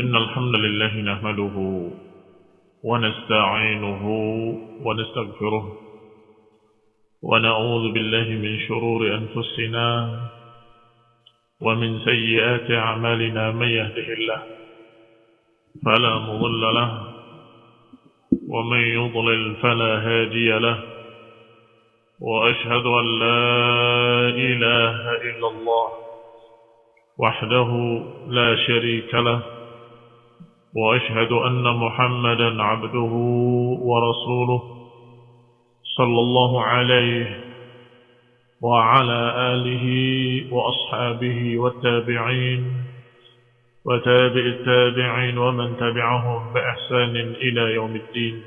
إن الحمد لله نحمده ونستعينه ونستغفره ونعوذ بالله من شرور أنفسنا ومن سيئات أعمالنا من يهده الله فلا مضل له ومن يضلل فلا هادي له وأشهد أن لا إله إلا الله وحده لا شريك له وأشهد أن محمدا عبده ورسوله صلى الله عليه وعلى آله وأصحابه والتابعين وتابع التابعين ومن تبعهم بإحسان إلى يوم الدين.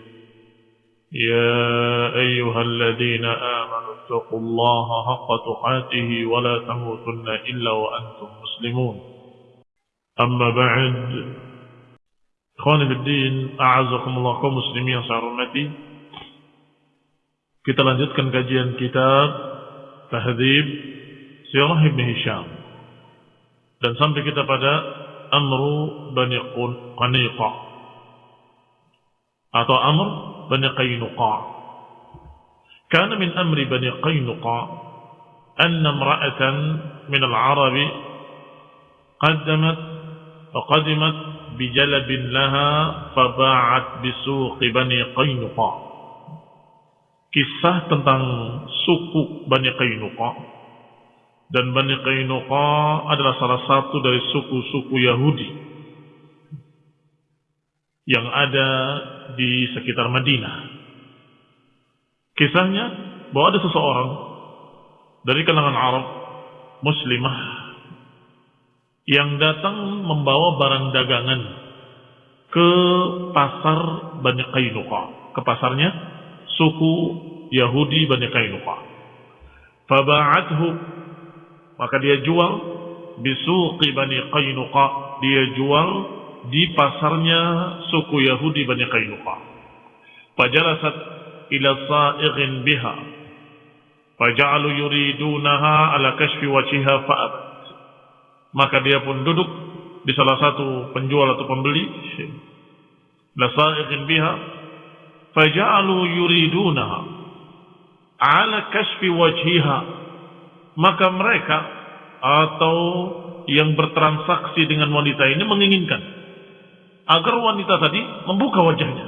يا أيها الذين آمنوا اتقوا الله حق تقاته ولا تموتن إلا وأنتم مسلمون. أما بعد بالدين أعزكم الله kaum muslimin yang saya hormati kita lanjutkan kajian kitab Tahdhib Sirah Ibn Hisham dan sampai kita pada Amru Bani Qaniqa atau Amr Bani Qaynuqa كان من أمر بني قينقاع أن امرأة من العرب قدمت وقدمت بجلب لها فباعت بسوق بني قينقاع kisah tentang suku Bani Qainuqa dan Bani Qainuqa adalah salah satu dari suku-suku Yahudi yang ada di sekitar Madinah. Kisahnya bahwa ada seseorang dari kalangan Arab muslimah yang datang membawa barang dagangan ke pasar Bani Qainuqa, ke pasarnya suku Yahudi Bani Qainuqa. Faba'athu maka dia jual bisuqi Bani Qainuqa, dia jual di pasarnya suku Yahudi Bani Qainuqa. Fajalasat ila sa'ighin biha. Faja'alu yuridunaha ala kashfi wajhiha fa'abat. Maka dia pun duduk di salah satu penjual atau pembeli. La sa'ighin biha. Faja'alu yuridunaha ala kashfi wajhiha. Maka mereka atau yang bertransaksi dengan wanita ini menginginkan agar wanita tadi membuka wajahnya.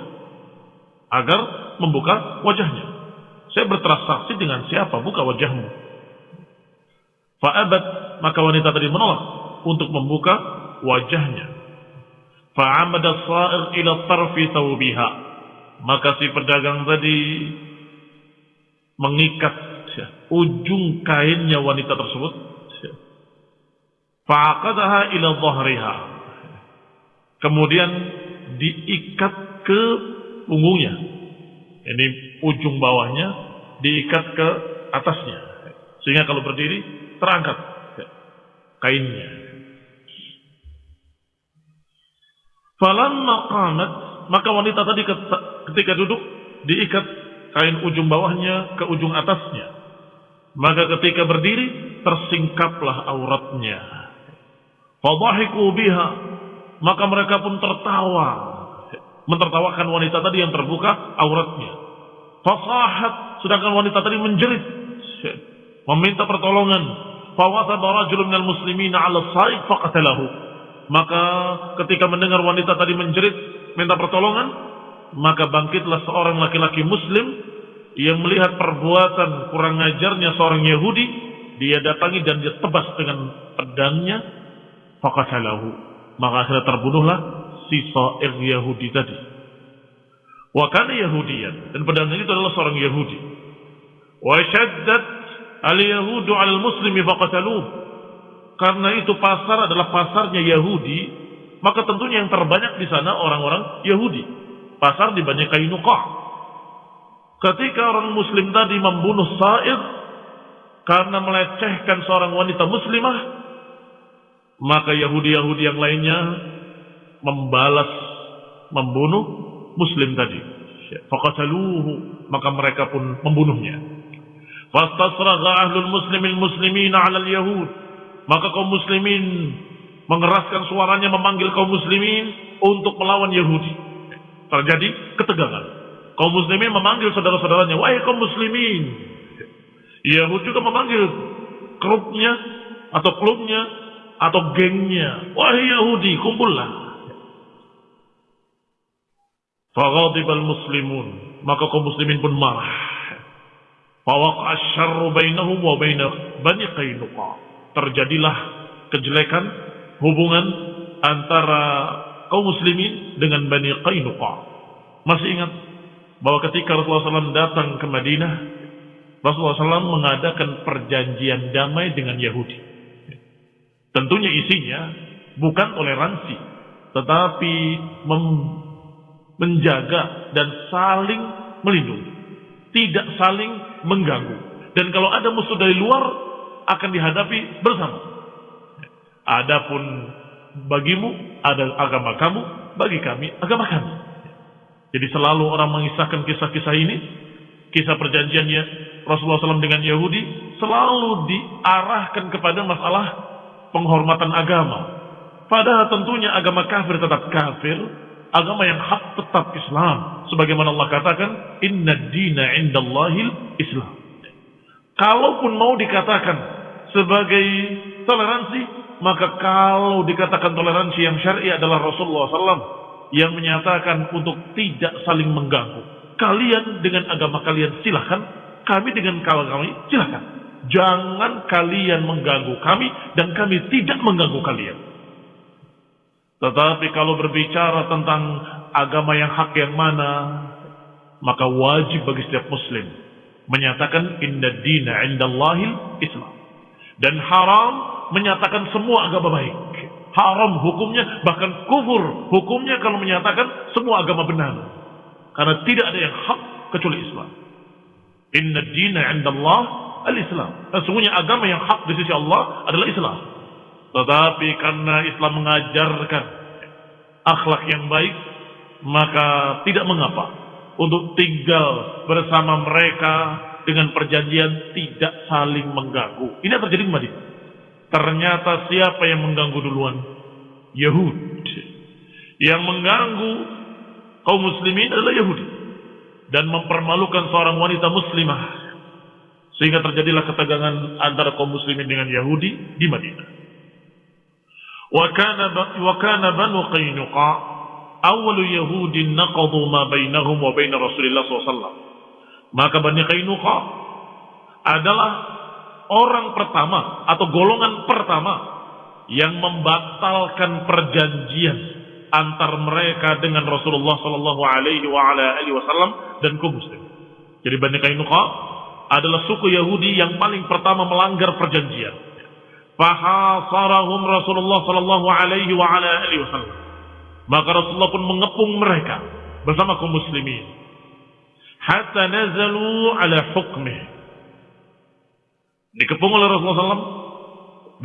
Agar membuka wajahnya. Saya bertransaksi dengan siapa? Buka wajahmu. Fa'abat, maka wanita tadi menolak untuk membuka wajahnya. Fa'amada sa'ir ila tarfi thawbiha. Maka si pedagang tadi mengikat ujung kainnya wanita tersebut. Fa'aqadaha ila dhahriha. Kemudian diikat ke punggungnya. Ini ujung bawahnya diikat ke atasnya. Sehingga kalau berdiri terangkat kainnya. Falamma qamat maka wanita tadi ketika duduk diikat kain ujung bawahnya ke ujung atasnya. Maka ketika berdiri tersingkaplah auratnya. Fadhahiku biha maka mereka pun tertawa mentertawakan wanita tadi yang terbuka auratnya. Fasahat sedangkan wanita tadi menjerit meminta pertolongan. Fawasaba rajulun minal muslimina 'ala sa'iq faqatalahu. Maka ketika mendengar wanita tadi menjerit minta pertolongan, maka bangkitlah seorang laki-laki muslim yang melihat perbuatan kurang ajarnya seorang Yahudi, dia datangi dan dia tebas dengan pedangnya faqatalahu. Maka akhirnya terbunuhlah si Sa'ir Yahudi tadi. Wa kana dan pedang itu adalah seorang Yahudi. Wa shaddat al-yahudu al-muslimi faqataluh. Karena itu pasar adalah pasarnya Yahudi, maka tentunya yang terbanyak di sana orang-orang Yahudi. Pasar di Bani Qainuqa. Ketika orang muslim tadi membunuh Sa'id karena melecehkan seorang wanita muslimah, maka Yahudi-Yahudi yang lainnya membalas membunuh muslim tadi. Faqataluhu, maka mereka pun membunuhnya. Fastasragha ahlul muslimin muslimina 'ala al-yahud. Maka kaum muslimin mengeraskan suaranya memanggil kaum muslimin untuk melawan Yahudi. Terjadi ketegangan. Kaum muslimin memanggil saudara-saudaranya, wahai kaum muslimin. Yahudi juga memanggil grupnya atau klubnya atau gengnya, wahai Yahudi, kumpullah. Faghadibal muslimun, maka kaum muslimin pun marah. Fawaqa syarru bainahum wa Bani Qainuqa. Terjadilah kejelekan hubungan antara kaum muslimin dengan Bani Qainuqa. Masih ingat bahwa ketika Rasulullah SAW datang ke Madinah, Rasulullah SAW mengadakan perjanjian damai dengan Yahudi. Tentunya isinya bukan toleransi, tetapi menjaga dan saling melindungi. Tidak saling mengganggu. Dan kalau ada musuh dari luar, akan dihadapi bersama. Adapun bagimu ada agama kamu, bagi kami agama kami. Jadi selalu orang mengisahkan kisah-kisah ini, kisah perjanjiannya Rasulullah SAW dengan Yahudi, selalu diarahkan kepada masalah penghormatan agama. Padahal tentunya agama kafir tetap kafir, agama yang hak tetap Islam. Sebagaimana Allah katakan, Inna dina indallahil Islam. Kalaupun mau dikatakan sebagai toleransi, maka kalau dikatakan toleransi yang syar'i adalah Rasulullah SAW yang menyatakan untuk tidak saling mengganggu. Kalian dengan agama kalian silahkan, kami dengan kalau kami silahkan. Jangan kalian mengganggu kami dan kami tidak mengganggu kalian. Tetapi kalau berbicara tentang agama yang hak yang mana, maka wajib bagi setiap muslim menyatakan inna dina indallahil Islam. Dan haram menyatakan semua agama baik. Haram hukumnya, bahkan kufur hukumnya kalau menyatakan semua agama benar. Karena tidak ada yang hak kecuali Islam. Inna dina indallah al-Islam. Sesungguhnya agama yang hak di sisi Allah adalah Islam. Tetapi karena Islam mengajarkan akhlak yang baik, maka tidak mengapa untuk tinggal bersama mereka dengan perjanjian tidak saling mengganggu. Ini yang terjadi di Madinah. Ternyata siapa yang mengganggu duluan? Yahud. Yang mengganggu kaum muslimin adalah Yahudi. Dan mempermalukan seorang wanita muslimah. Sehingga terjadilah ketegangan antara kaum muslimin dengan Yahudi di Madinah. Wa kana banu Qainuqa awalu Yahudin naqadu ma bainahum wa bain Rasulullah SAW. Maka Bani Qainuqa adalah orang pertama atau golongan pertama yang membatalkan perjanjian antar mereka dengan Rasulullah Sallallahu Alaihi Wasallam dan kaum muslim. Jadi Bani Kainuqa adalah suku Yahudi yang paling pertama melanggar perjanjian. Fahasarahum Rasulullah Sallallahu Alaihi Wasallam. Maka Rasulullah pun mengepung mereka bersama kaum muslimin. Hatta nazalu ala hukmih Dikepung oleh Rasulullah SAW.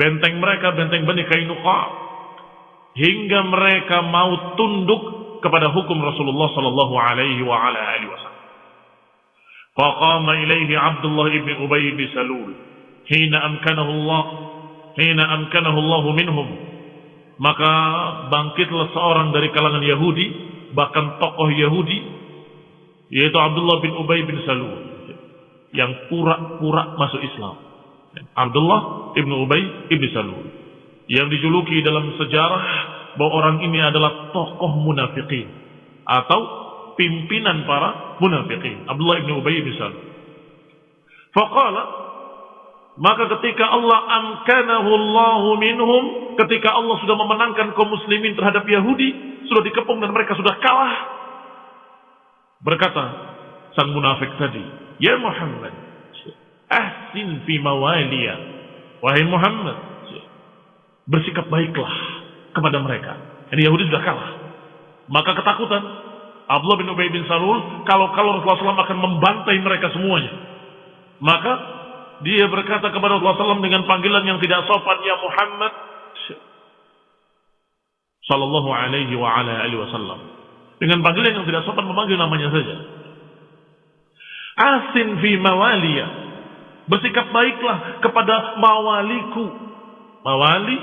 Benteng mereka, benteng Bani Kainuqa. Hingga mereka mau tunduk kepada hukum Rasulullah sallallahu alaihi wa ala alihi wasallam. Faqama ilaihi Abdullah ibn Ubay bin Salul hina amkanahu Allah hina amkanahu minhum. Maka bangkitlah seorang dari kalangan Yahudi bahkan tokoh Yahudi yaitu Abdullah bin Ubay bin Salul yang pura-pura masuk Islam. Abdullah ibnu Ubay ibnu Salul yang dijuluki dalam sejarah bahwa orang ini adalah tokoh munafikin atau pimpinan para munafikin. Abdullah ibnu Ubay ibnu Salul. Faqala maka ketika Allah amkanahu Allahu minhum ketika Allah sudah memenangkan kaum muslimin terhadap Yahudi sudah dikepung dan mereka sudah kalah berkata sang munafik tadi ya Muhammad ahsin fi mawaliya. Wahai Muhammad, bersikap baiklah kepada mereka. Ini Yahudi sudah kalah. Maka ketakutan Abdullah bin Ubay bin Salul kalau kalau Rasulullah SAW akan membantai mereka semuanya. Maka dia berkata kepada Rasulullah SAW dengan panggilan yang tidak sopan, ya Muhammad, Sallallahu alaihi wa ala alihi wasallam. Dengan panggilan yang tidak sopan memanggil namanya saja. Asin fi mawaliya. Bersikap baiklah kepada mawaliku. Mawali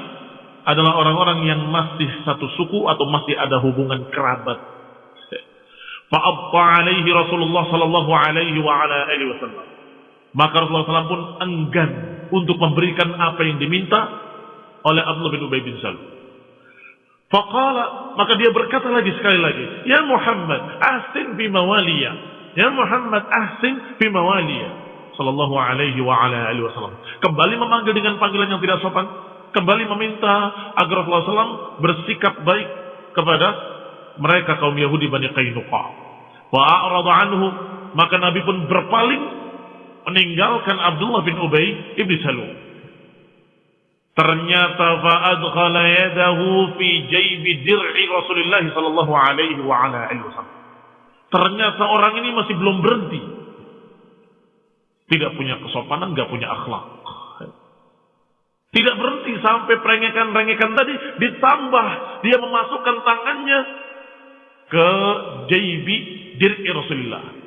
adalah orang-orang yang masih satu suku atau masih ada hubungan kerabat. Fa'abba alaihi Rasulullah sallallahu alaihi wa ala alihi wasallam. Maka Rasulullah SAW pun enggan untuk memberikan apa yang diminta oleh Abdullah bin Ubay bin Salul. Faqala, maka dia berkata lagi sekali lagi, Ya Muhammad, ahsin fi mawaliya. Ya Muhammad, ahsin fi mawaliya. Sallallahu alaihi wa ala alihi wasallam. Kembali memanggil dengan panggilan yang tidak sopan. Kembali meminta agar Rasulullah SAW bersikap baik kepada mereka kaum Yahudi Bani Qainuqa. Wa anhu, maka Nabi pun berpaling meninggalkan Abdullah bin Ubay ibn Salul. Ternyata fa'adkhala yadahu fi jaybi dir'i Rasulullah sallallahu alaihi wa ala wasallam. Ternyata orang ini masih belum berhenti. Tidak punya kesopanan, nggak punya akhlak. Tidak berhenti sampai perengekan-perengekan tadi ditambah dia memasukkan tangannya ke jaybi dir'i Rasulullah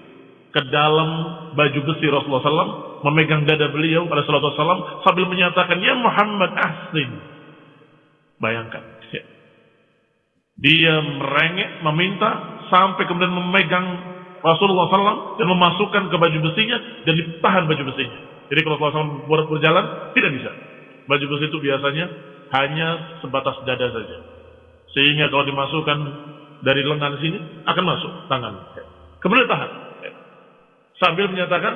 ke dalam baju besi Rasulullah SAW, memegang dada beliau pada sallallahu wasallam sambil menyatakan, Ya Muhammad ahsin. Bayangkan. Ya. Dia merengek, meminta, sampai kemudian memegang Rasulullah SAW dan memasukkan ke baju besinya dan ditahan baju besinya. Jadi kalau Rasulullah SAW berjalan, tidak bisa. Baju besi itu biasanya hanya sebatas dada saja. Sehingga kalau dimasukkan dari lengan sini, akan masuk tangan. Kemudian tahan sambil menyatakan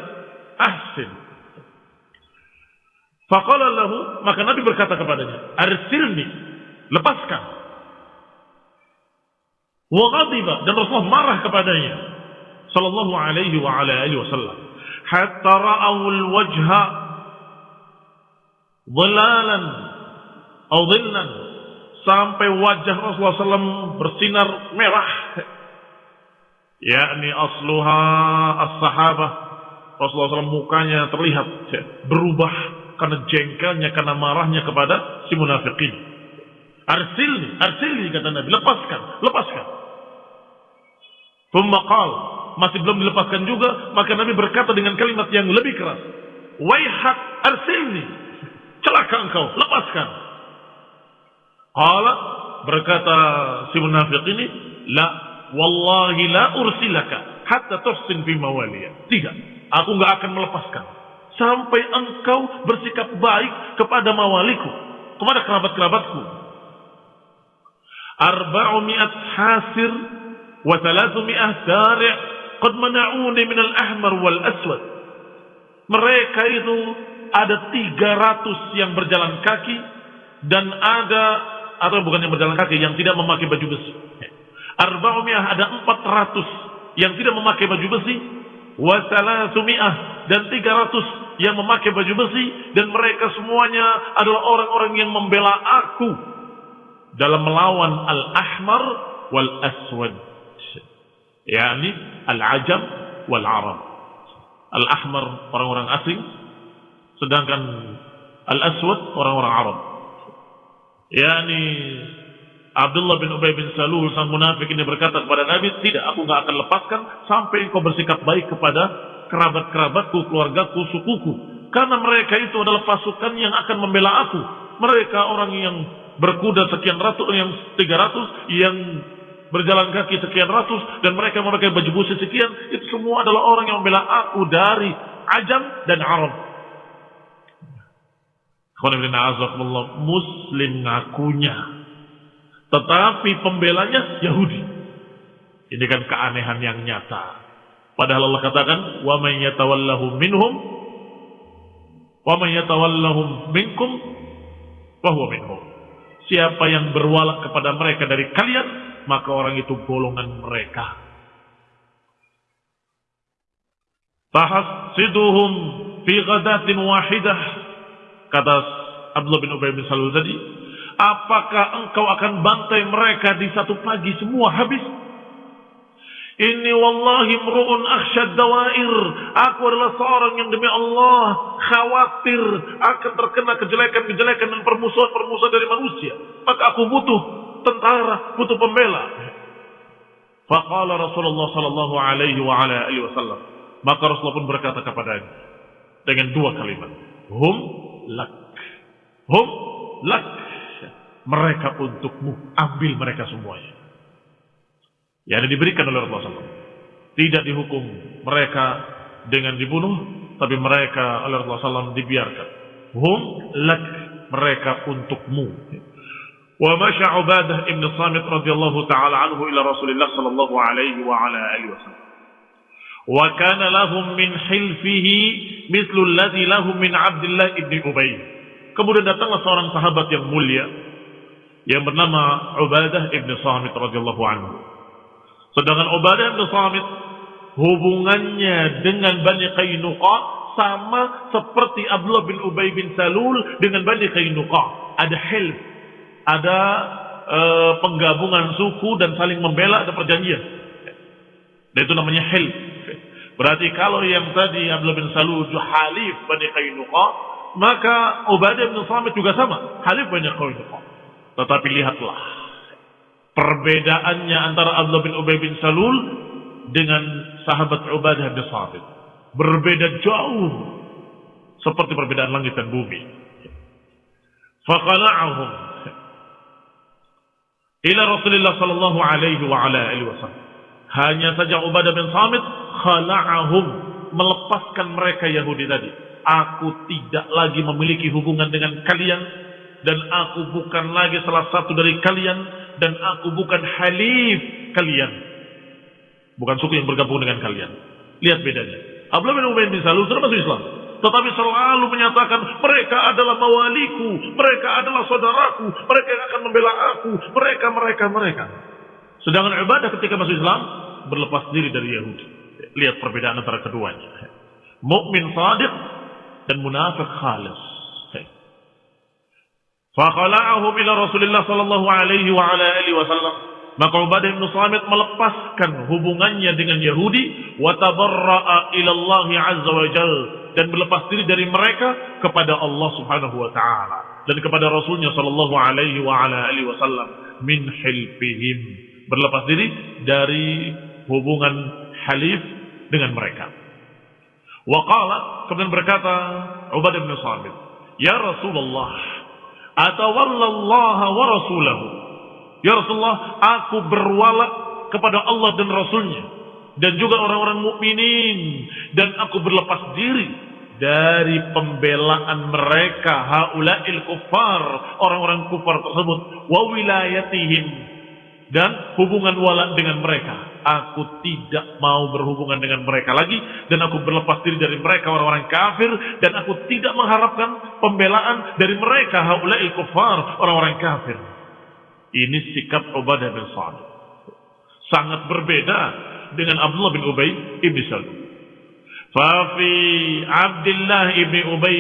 ahsin. Faqala lahu, maka Nabi berkata kepadanya, arsilni, lepaskan. Wa ghadiba dan Rasulullah marah kepadanya sallallahu alaihi wa ala alihi wasallam hatta ra'aw al-wajha dhilalan atau dhillan sampai wajah Rasulullah SAW bersinar merah yakni asluha as-sahabah. Rasulullah SAW mukanya terlihat berubah karena jengkelnya karena marahnya kepada si munafikin. Arsilni arsilni kata Nabi lepaskan lepaskan. Tumbakal masih belum dilepaskan juga maka Nabi berkata dengan kalimat yang lebih keras waihak arsilni celaka engkau lepaskan. Qala berkata si munafik ini la wallahi la ursilaka hatta tuhsin fi mawaliya. Tidak, aku nggak akan melepaskan sampai engkau bersikap baik kepada mawaliku, kepada kerabat-kerabatku. Arba'umi'at hasir wa thalathumiyah dari' qad mana'uni min al-ahmar wal aswad. Mereka itu ada 300 yang berjalan kaki dan ada atau bukan yang berjalan kaki yang tidak memakai baju besi Arba'umiyah ada 400 yang tidak memakai baju besi. Wasalasumiyah dan 300 yang memakai baju besi. Dan mereka semuanya adalah orang-orang yang membela aku. Dalam melawan al-ahmar wal-aswad. Yani al-ajam wal-arab. Al-ahmar orang-orang asing. Sedangkan al-aswad orang-orang Arab. Yani Abdullah bin Ubay bin Salul sang munafik ini berkata kepada Nabi, tidak, aku nggak akan lepaskan sampai engkau bersikap baik kepada kerabat-kerabatku, keluargaku, sukuku. Karena mereka itu adalah pasukan yang akan membela aku. Mereka orang yang berkuda sekian ratus, yang tiga ratus, yang berjalan kaki sekian ratus, dan mereka memakai baju busi sekian. Itu semua adalah orang yang membela aku dari Ajam dan Arab. Muslim ngakunya tetapi pembelanya Yahudi. Ini kan keanehan yang nyata. Padahal Allah katakan, "Wa man yatawallahu minhum wa man yatawallahum minkum wa huwa minhum." Siapa yang berwala kepada mereka dari kalian, maka orang itu golongan mereka. Tahasiduhum fi ghadatin wahidah. Kata Abdullah bin Ubay bin Salul tadi, Apakah engkau akan bantai mereka di satu pagi semua habis? Ini wallahi mru'un akhsyad dawair. Aku adalah seorang yang demi Allah khawatir akan terkena kejelekan-kejelekan dan permusuhan-permusuhan dari manusia. Maka aku butuh tentara, butuh pembela. Faqala Rasulullah sallallahu alaihi wa ala alihi wasallam. Maka Rasulullah pun berkata kepadanya dengan dua kalimat. Hum lak. Hum lak mereka untukmu, ambil mereka semuanya. Yang diberikan oleh Rasulullah SAW. Tidak dihukum mereka dengan dibunuh, tapi mereka oleh Rasulullah SAW dibiarkan. Hum lak, mereka untukmu. Wa masya Ubadah ibn Samit radhiyallahu taala anhu ila Rasulullah sallallahu alaihi wa ala alihi wasallam. Wa kana lahum min hilfihi mithlu alladhi lahum min Abdullah ibn Ubay. Kemudian datanglah seorang sahabat yang mulia yang bernama Ubadah ibn Samit radhiyallahu anhu. Sedangkan Ubadah ibn Samit hubungannya dengan Bani Qainuqa sama seperti Abdullah bin Ubay bin Salul dengan Bani Qainuqa. Ada hilf ada e, penggabungan suku dan saling membela ada perjanjian. Dan itu namanya hil. Berarti kalau yang tadi Abdullah bin Salul halif Bani Qainuqa, maka Ubadah bin Samit juga sama, halif Bani Qainuqa. Tetapi lihatlah perbedaannya antara Abdullah bin Ubay bin Salul dengan sahabat Ubadah bin Samit. Berbeda jauh seperti perbedaan langit dan bumi. Faqala'ahum ila Rasulullah sallallahu alaihi wa ala alihi wasallam. Hanya saja Ubadah bin Samit khala'ahum melepaskan mereka Yahudi tadi. Aku tidak lagi memiliki hubungan dengan kalian dan aku bukan lagi salah satu dari kalian dan aku bukan halif kalian. Bukan suku yang bergabung dengan kalian. Lihat bedanya. Abdullah bin Ubay bin Salul sudah masuk Islam tetapi selalu menyatakan mereka adalah mawaliku, mereka adalah saudaraku, mereka yang akan membela aku, mereka, mereka, mereka. Sedangkan ibadah ketika masuk Islam berlepas diri dari Yahudi. Lihat perbedaan antara keduanya. Mukmin sadiq dan munafik khalis. Fakhala'ahum ila Rasulullah sallallahu alaihi wa ala alihi wasallam. Maka Ubadah bin Samit melepaskan hubungannya dengan Yahudi wa tabarra'a ila Allah azza wa jalla dan berlepas diri dari mereka kepada Allah Subhanahu wa taala dan kepada Rasulnya sallallahu alaihi wa ala alihi wasallam min hilfihim berlepas diri dari hubungan halif dengan mereka. Wa qala kemudian berkata Ubadah bin Samit, "Ya Rasulullah, atawallallaha wa rasulahu." Ya Rasulullah, aku berwala kepada Allah dan Rasulnya. Dan juga orang-orang mukminin. Dan aku berlepas diri dari pembelaan mereka haulail kufar orang-orang kufar tersebut. Wa wilayatihim dan hubungan wala dengan mereka. Aku tidak mau berhubungan dengan mereka lagi dan aku berlepas diri dari mereka orang-orang kafir dan aku tidak mengharapkan pembelaan dari mereka haulail kufar orang-orang kafir. Ini sikap Ubadah bin Sa'ad sangat berbeda dengan Abdullah bin Ubay ibn Salul. Fafi Abdullah ibn Ubay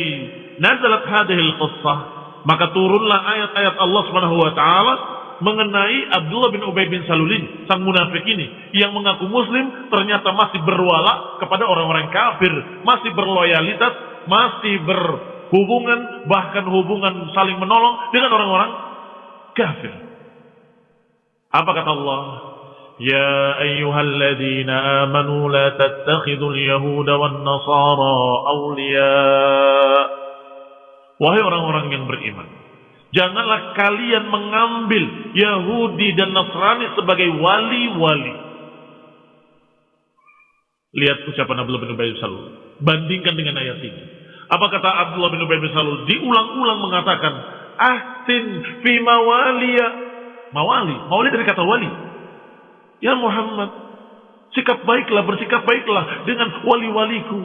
nazalat hadhil qissah. Maka turunlah ayat-ayat Allah Subhanahu wa taala mengenai Abdullah bin Ubay bin Salul ini, sang munafik ini yang mengaku muslim ternyata masih berwala kepada orang-orang kafir, masih berloyalitas, masih berhubungan bahkan hubungan saling menolong dengan orang-orang kafir. Apa kata Allah? يا أيها الذين آمنوا لا تتخذوا اليهود والنصارى أولياء Wahai orang-orang yang beriman Janganlah kalian mengambil Yahudi dan Nasrani sebagai wali-wali. Lihat ucapan Abdullah bin Ubay Salul. Bandingkan dengan ayat ini. Apa kata Abdullah bin Ubay Salul? Diulang-ulang mengatakan Ahsin fi mawaliya. Mawali, mawali dari kata wali. Ya Muhammad, sikap baiklah, bersikap baiklah dengan wali-waliku.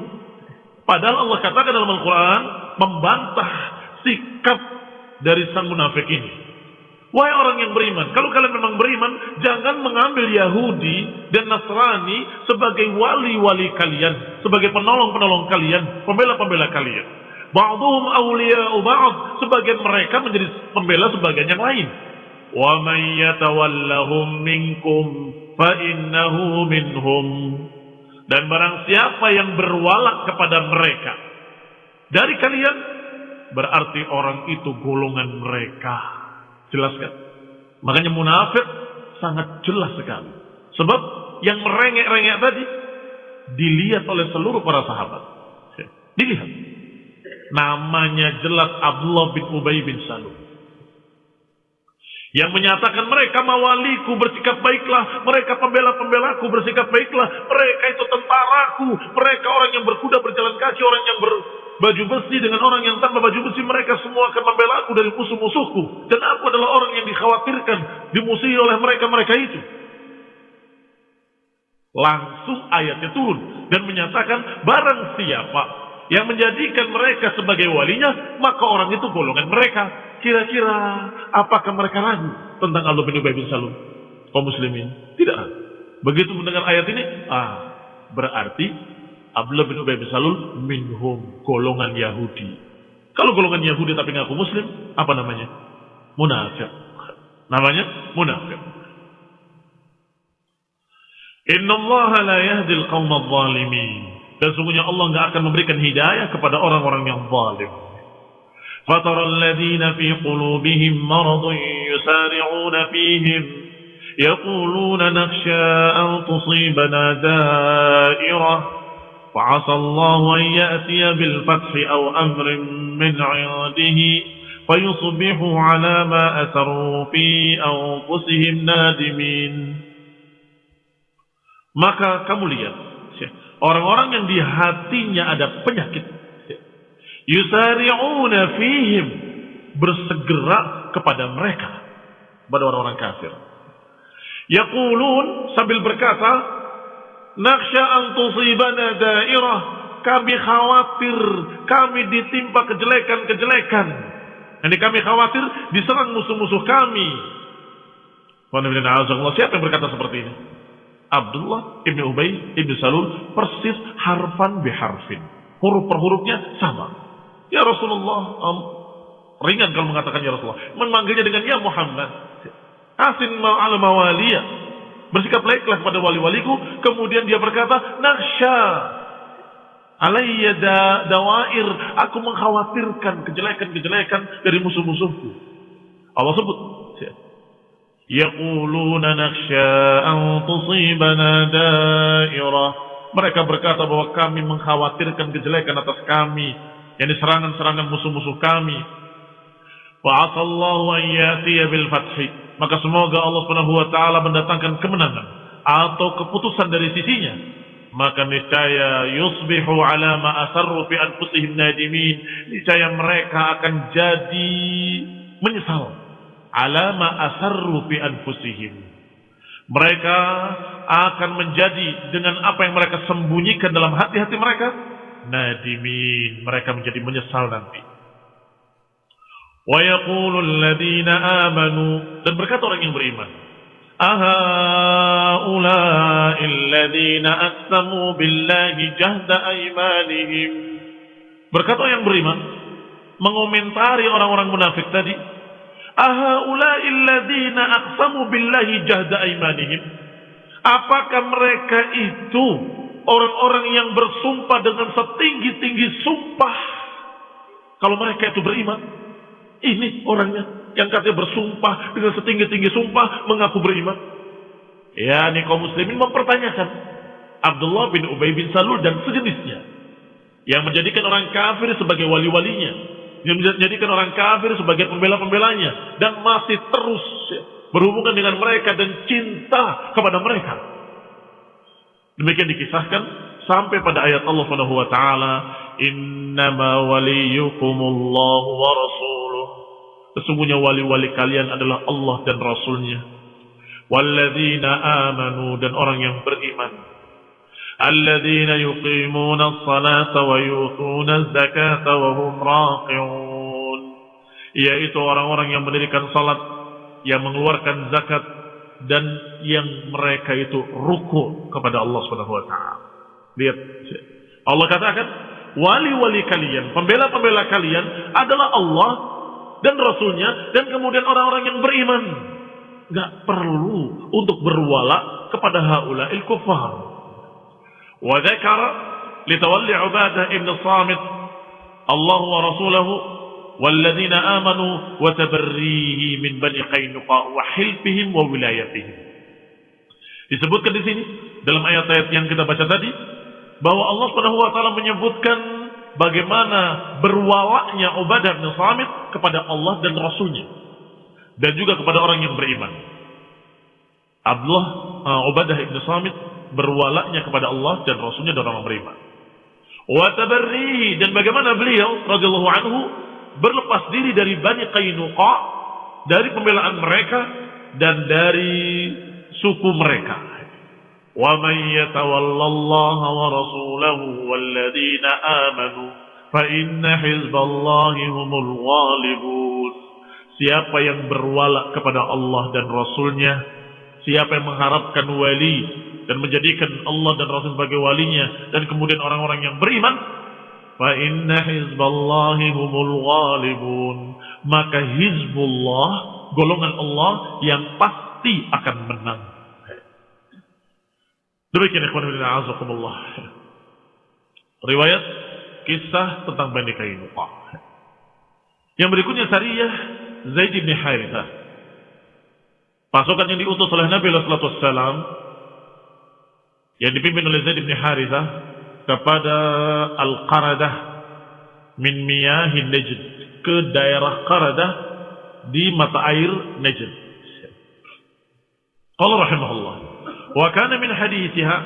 Padahal Allah katakan dalam Al-Quran, membantah sikap dari sang munafik ini. Wahai orang yang beriman, kalau kalian memang beriman, jangan mengambil Yahudi dan Nasrani sebagai wali-wali kalian, sebagai penolong-penolong kalian, pembela-pembela kalian. Ba'duhum awliya ba'd, sebagian mereka menjadi pembela sebagian yang lain. Wa man yatawallahum minkum fa innahu minhum. Dan barang siapa yang berwalak kepada mereka dari kalian berarti orang itu golongan mereka. Jelas kan? Makanya munafik sangat jelas sekali. Sebab yang merengek-rengek tadi dilihat oleh seluruh para sahabat. Dilihat. Namanya jelas Abdullah bin Ubay bin Salul. Yang menyatakan mereka mawaliku bersikap baiklah, mereka pembela-pembelaku bersikap baiklah, mereka itu tentaraku, mereka orang yang berkuda berjalan kaki, orang yang berbaju besi dengan orang yang tanpa baju besi, mereka semua akan membela aku dari musuh-musuhku. Dan aku adalah orang yang dikhawatirkan, dimusuhi oleh mereka-mereka itu. Langsung ayatnya turun dan menyatakan barang siapa yang menjadikan mereka sebagai walinya, maka orang itu golongan mereka. Kira-kira apakah mereka ragu tentang Allah bin Ubay bin Salul? Kaum muslimin? Tidak. Begitu mendengar ayat ini, ah, berarti Abdullah bin Ubay bin Salul minhum golongan Yahudi. Kalau golongan Yahudi tapi ngaku muslim, apa namanya? Munafik. Namanya munafik. Inna Allah la yahdil qawma zalimin. Dan sungguhnya Allah nggak akan memberikan hidayah kepada orang-orang yang zalim. فترى الذين في قلوبهم مرض يسارعون فيهم يقولون نخشى أن تصيبنا دائرة وعسى الله أن يأتي بالفتح أو أمر من عنده فيصبحوا على ما أسروا في أنفسهم نادمين maka kamu lihat orang-orang yang di hatinya ada penyakit yusari'una fihim bersegera kepada mereka kepada orang-orang kafir yaqulun sambil berkata naksha an tusibana dairah. Kami khawatir kami ditimpa kejelekan-kejelekan. Ini kami khawatir diserang musuh-musuh kami. Siapa yang berkata seperti ini? Abdullah ibn Ubay ibn Salul persis harfan biharfin. Huruf per hurufnya sama. Ya Rasulullah, um, ringan kalau mengatakan ya Rasulullah. Memanggilnya dengan ya Muhammad. Asin ma'al mawaliya. Bersikap baiklah kepada wali-waliku. Kemudian dia berkata, Naksha. Alayya da, dawair. Aku mengkhawatirkan kejelekan-kejelekan dari musuh-musuhku. Allah sebut. Yaquluna naksha an tusibana dairah. Mereka berkata bahwa kami mengkhawatirkan kejelekan atas kami yakni serangan-serangan musuh-musuh kami. Wa asallahu an yatiya bil fathi. Maka semoga Allah Subhanahu wa taala mendatangkan kemenangan atau keputusan dari sisinya. Maka niscaya yusbihu ala ma asarru fi anfusihim nadimin. Niscaya mereka akan jadi menyesal ala ma asarru fi anfusihim. Mereka akan menjadi dengan apa yang mereka sembunyikan dalam hati-hati mereka nadimin mereka menjadi menyesal nanti wa amanu dan berkata orang yang beriman berkata orang yang beriman mengomentari orang-orang munafik tadi apakah mereka itu orang-orang yang bersumpah dengan setinggi-tinggi sumpah. Kalau mereka itu beriman, ini orangnya yang katanya bersumpah dengan setinggi-tinggi sumpah mengaku beriman. Ya, ini kaum muslimin mempertanyakan Abdullah bin Ubay bin Salul dan sejenisnya yang menjadikan orang kafir sebagai wali-walinya, yang menjadikan orang kafir sebagai pembela-pembelanya dan masih terus berhubungan dengan mereka dan cinta kepada mereka. Demikian dikisahkan sampai pada ayat Allah Subhanahu wa taala, "Innama waliyukumullahu wa rasuluh." Sesungguhnya wali-wali kalian adalah Allah dan Rasulnya. Walladzina amanu dan orang yang beriman. Alladzina yuqimuna as-salata wa yutuna az-zakata wa hum raqi'un. Yaitu orang-orang yang mendirikan salat, yang mengeluarkan zakat dan yang mereka itu ruku kepada Allah Subhanahu wa taala. Lihat. Allah katakan, wali-wali kalian, pembela-pembela kalian adalah Allah dan Rasulnya dan kemudian orang-orang yang beriman. Gak perlu untuk berwala kepada haula il kufar. Wa dzakara litawalli Ubadah ibn Samit Allah wa Rasulahu والذين آمنوا وتبريه من بني قينقاع وحلفهم وولايتهم disebutkan di sini dalam ayat-ayat yang kita baca tadi bahwa Allah Subhanahu wa taala menyebutkan bagaimana berwalaknya Ubadah bin Samit kepada Allah dan Rasulnya dan juga kepada orang yang beriman. Abdullah uh, Ubadah ibn Samit berwalaknya kepada Allah dan Rasulnya dan orang beriman. Wa tabarrihi dan bagaimana beliau radhiyallahu anhu berlepas diri dari Bani Qainuqa dari pembelaan mereka dan dari suku mereka. Man yatawallallaha wa rasulahu walladzina amanu fa inna hizballahi humul ghalibun. Siapa yang berwala kepada Allah dan Rasulnya, siapa yang mengharapkan wali dan menjadikan Allah dan Rasul sebagai walinya dan kemudian orang-orang yang beriman fa inna hizballahi humul ghalibun maka hizbullah golongan Allah yang pasti akan menang demikian ikhwan fillah azakumullah riwayat kisah tentang Bani Kainuqa. Yang berikutnya Sariyah Zaid bin Harithah pasukan yang diutus oleh Nabi sallallahu alaihi wasallam yang dipimpin oleh Zaid bin Harithah kepada Al-Qaradah min miyahin Najd ke daerah Qaradah di mata air Najd. Qala rahimahullah wa kana min hadithiha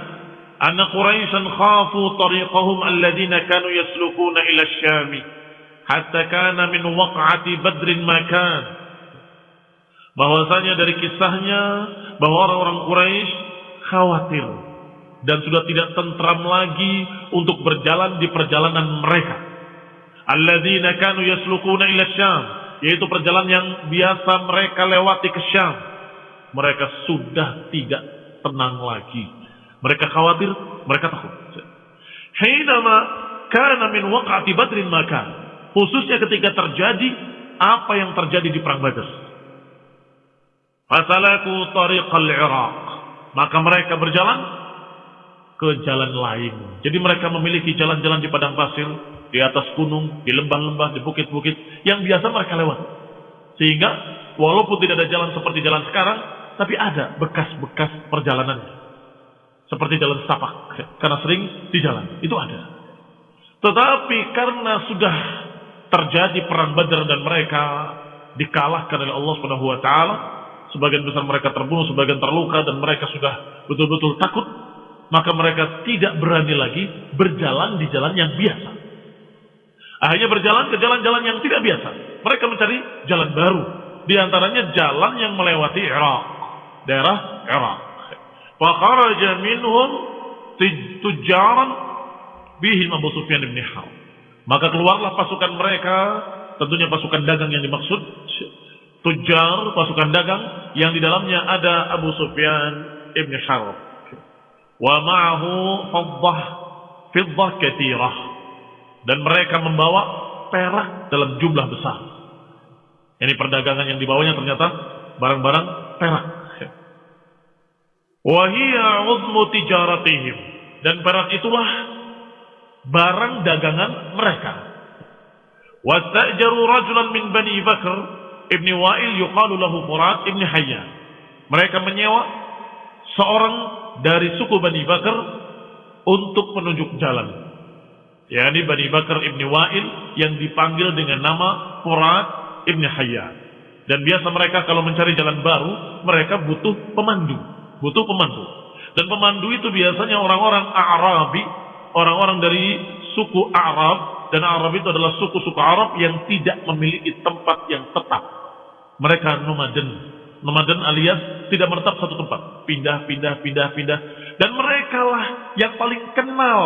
anna Quraisyan khafu tariqahum alladhina kanu yaslukuna ila asy-Syam hatta kana min waq'ati Badr makan bahwasanya dari kisahnya bahwa orang-orang Quraisy khawatir dan sudah tidak tentram lagi untuk berjalan di perjalanan mereka. Alladzina kanu yaslukuna ila Syam, yaitu perjalanan yang biasa mereka lewati ke Syam. Mereka sudah tidak tenang lagi. Mereka khawatir, mereka takut. Hinama kana min waqati Badrin maka khususnya ketika terjadi apa yang terjadi di perang Badr. Fasalaku tariqal Iraq. Maka mereka berjalan ke jalan lain. Jadi mereka memiliki jalan-jalan di padang pasir, di atas gunung, di lembah-lembah, di bukit-bukit yang biasa mereka lewat. Sehingga walaupun tidak ada jalan seperti jalan sekarang, tapi ada bekas-bekas perjalanannya. Seperti jalan setapak, karena sering di jalan. Itu ada. Tetapi karena sudah terjadi perang Badar dan mereka dikalahkan oleh Allah Subhanahu wa taala, sebagian besar mereka terbunuh, sebagian terluka dan mereka sudah betul-betul takut maka mereka tidak berani lagi berjalan di jalan yang biasa. Akhirnya berjalan ke jalan-jalan yang tidak biasa. Mereka mencari jalan baru. Di antaranya jalan yang melewati Irak. Daerah Irak. Fakharaja minhum tujaran bihim Abu Sufyan bin Harb. Maka keluarlah pasukan mereka, tentunya pasukan dagang yang dimaksud. Tujar, pasukan dagang, yang di dalamnya ada Abu Sufyan ibn Harb wa ma'ahu faddah fiddah katsirah dan mereka membawa perak dalam jumlah besar. Ini perdagangan yang dibawanya ternyata barang-barang perak. Tijaratihim dan perak itulah barang dagangan mereka. Wastajaru rajulan min Bani Bakr ibni Wa'il yuqalu lahu Furat ibni Hayyan. Mereka menyewa seorang dari suku Bani Bakar untuk menunjuk jalan. yakni Bani Bakar ibni Wa'il yang dipanggil dengan nama Furat ibni Hayyan. Dan biasa mereka kalau mencari jalan baru, mereka butuh pemandu. Butuh pemandu. Dan pemandu itu biasanya orang-orang Arabi, orang-orang dari suku Arab. Dan Arab itu adalah suku-suku Arab yang tidak memiliki tempat yang tetap. Mereka nomaden, Nomaden alias tidak menetap satu tempat. Pindah, pindah, pindah, pindah. Dan mereka lah yang paling kenal.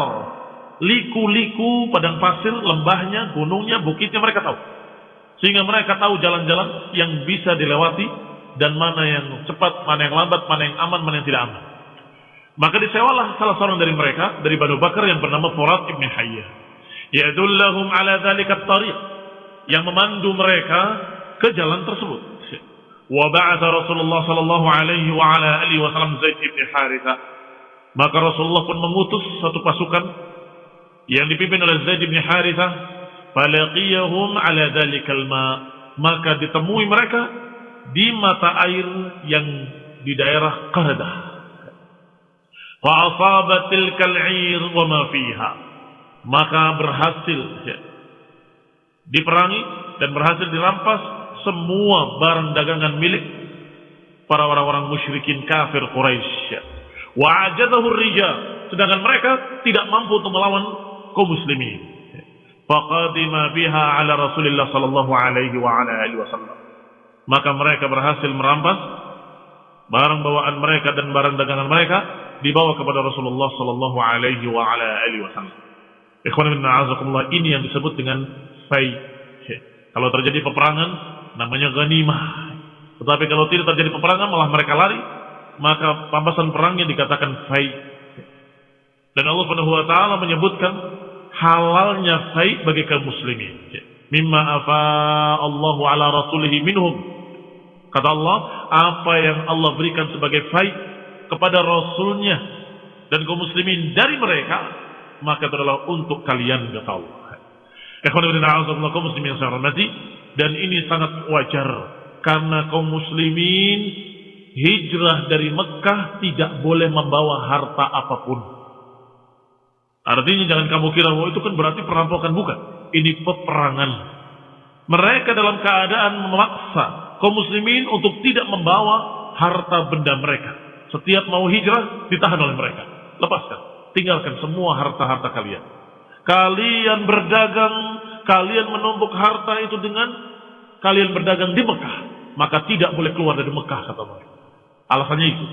Liku-liku, padang pasir, lembahnya, gunungnya, bukitnya mereka tahu. Sehingga mereka tahu jalan-jalan yang bisa dilewati dan mana yang cepat, mana yang lambat, mana yang aman, mana yang tidak aman. Maka disewalah salah seorang dari mereka dari Banu Bakar yang bernama Furat ibn Hayyah. Yadullahum ala dzalika tariq yang memandu mereka ke jalan tersebut. Wa ba'atha Rasulullah sallallahu alaihi wa ala alihi wasallam Zaid ibn Haritha. Maka Rasulullah pun mengutus satu pasukan yang dipimpin oleh Zaid bin Haritha. falaqiyahum ala dzalikal ma maka ditemui mereka di mata air yang di daerah Qaradah. Fa asabat tilkal wa ma fiha. Maka berhasil ya, diperangi dan berhasil dirampas semua barang dagangan milik para orang-orang musyrikin kafir Quraisy. Wa ajadahu rijal, sedangkan mereka tidak mampu untuk melawan kaum muslimin. Faqadima biha ala Rasulillah sallallahu alaihi wa ala alihi wasallam. Maka mereka berhasil merampas barang bawaan mereka dan barang dagangan mereka dibawa kepada Rasulullah sallallahu alaihi wa ala alihi wasallam. Ikhwan bin a'azakumullah ini yang disebut dengan fai. Kalau terjadi peperangan namanya ghanimah. Tetapi kalau tidak terjadi peperangan malah mereka lari, maka pampasan perangnya dikatakan fai. Dan Allah Subhanahu wa taala menyebutkan halalnya fai bagi kaum muslimin. Mimma afa Allahu ala rasulihi minhum. Kata Allah, apa yang Allah berikan sebagai fai kepada rasulnya dan kaum muslimin dari mereka maka itu adalah untuk kalian kata Allah. Muslimin dan ini sangat wajar karena kaum muslimin hijrah dari Mekah tidak boleh membawa harta apa pun. Artinya jangan kamu kira bahwa itu kan berarti perampokan bukan. Ini peperangan. Mereka dalam keadaan memaksa kaum muslimin untuk tidak membawa harta benda mereka. Setiap mau hijrah ditahan oleh mereka. Lepaskan. Tinggalkan semua harta-harta kalian. Kalian berdagang, kalian menumpuk harta itu dengan kalian berdagang di Mekah. Maka tidak boleh keluar dari Mekah, kata mereka. Alasannya itu.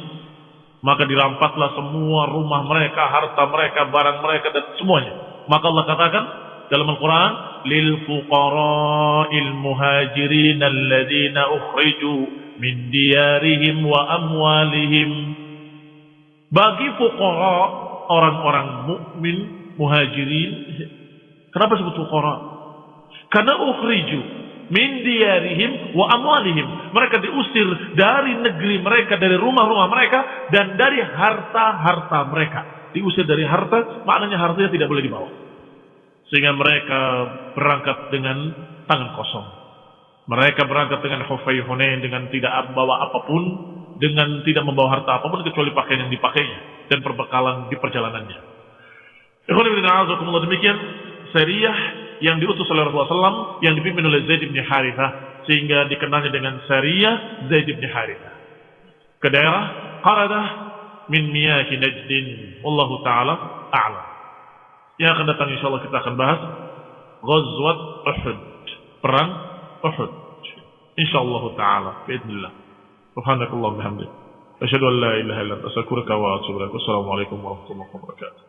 Maka dirampaslah semua rumah mereka, harta mereka, barang mereka, dan semuanya. Maka Allah katakan dalam Al-Quran, lil fuqara'il muhajirin alladhina ukhriju min diyarihim wa amwalihim. Bagi fuqara orang-orang mukmin muhajirin. Kenapa sebut fuqara? Karena ukhriju min diyarihim wa amwalihim. Mereka diusir dari negeri mereka, dari rumah-rumah mereka dan dari harta-harta mereka. Diusir dari harta, maknanya hartanya tidak boleh dibawa. Sehingga mereka berangkat dengan tangan kosong. Mereka berangkat dengan hufay hunain dengan tidak bawa apa pun, dengan tidak membawa harta apa pun kecuali pakaian yang dipakainya dan perbekalan di perjalanannya. demikian seriah yang diutus oleh Rasulullah SAW yang dipimpin oleh Zaid bin Harithah sehingga dikenalnya dengan seriah Zaid bin Harithah ke daerah Qaradah min miyahi Najdin Wallahu ta'ala a'lam yang akan datang insyaAllah kita akan bahas Ghazwat Uhud perang Uhud insyaallah ta'ala biidnillah subhanakallah bihamdika أشهد أن لا إله إلا أنت أستغفرك وأتوب إليك والسلام عليكم ورحمة الله وبركاته